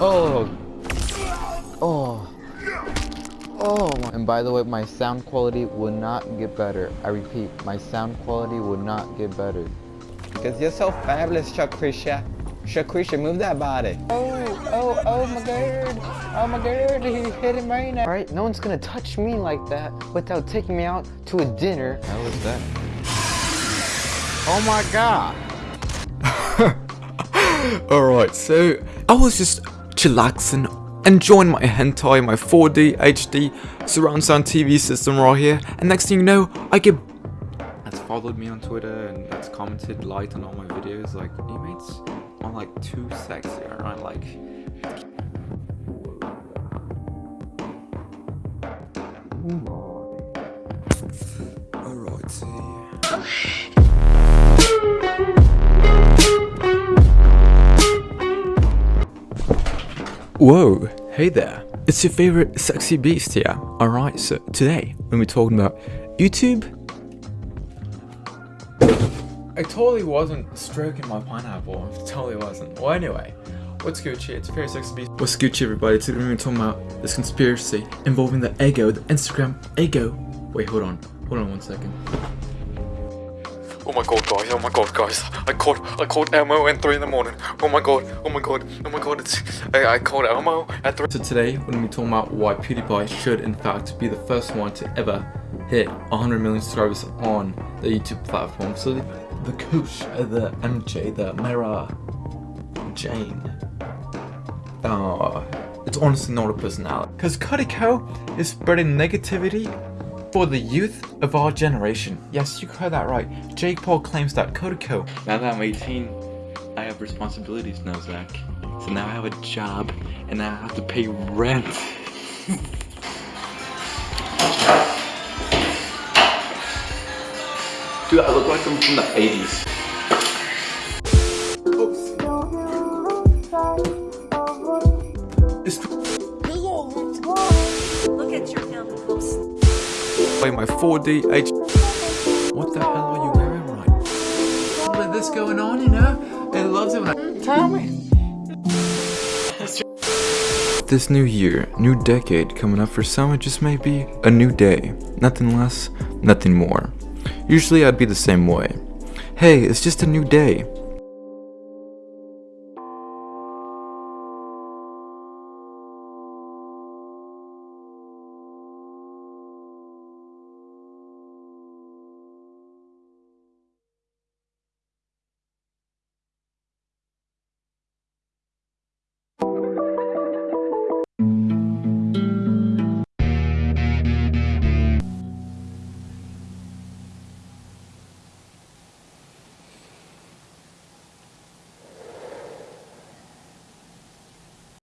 Oh. Oh. Oh. And by the way, my sound quality will not get better. I repeat, my sound quality will not get better. Because you're so fabulous, Shakrisha. Shakrisha, move that body. Oh, oh, oh my god. Oh my god, he's hitting right now. Alright, no one's gonna touch me like that without taking me out to a dinner. How was that? Oh my god. Alright, so I was just chillaxing, enjoying my hentai, my 4D HD surround sound TV system right here, and next thing you know, I get that's followed me on Twitter and that's commented, liked on all my videos, like, you mates are like too sexy, alright, like Alright, Whoa, hey there. It's your favorite sexy beast here. Alright, so today, when we're talking about YouTube, I totally wasn't stroking my pineapple. I totally wasn't. Well, anyway, what's Gucci? It's your favorite sexy beast. What's Gucci, everybody? Today we're talking about this conspiracy involving the ego, the Instagram ego. Wait, hold on. Hold on one second. Oh my god guys, oh my god guys, I called I called Elmo at 3 in the morning. Oh my god, oh my god, oh my god, it's I, I called Elmo at 3 So today we're gonna be talking about why PewDiePie should in fact be the first one to ever hit 100 million subscribers on the YouTube platform. So the, the coach, uh, the MJ, the Mara Jane. Uh, it's honestly not a personality. Because Cuddy-Co is spreading negativity for the youth of our generation. Yes, you heard that right. Jake Paul claims that Cuddy-Co. Now that I'm 18, I have responsibilities now, Zach. So now I have a job, and now I have to pay rent. Dude, I look like I'm from the 80s. By my 4D H. What the hell are you wearing right? With this going on, you know? It loves it when I tell me. This new year, new decade coming up for some, it just may be a new day. Nothing less, nothing more. Usually I'd be the same way. Hey, it's just a new day.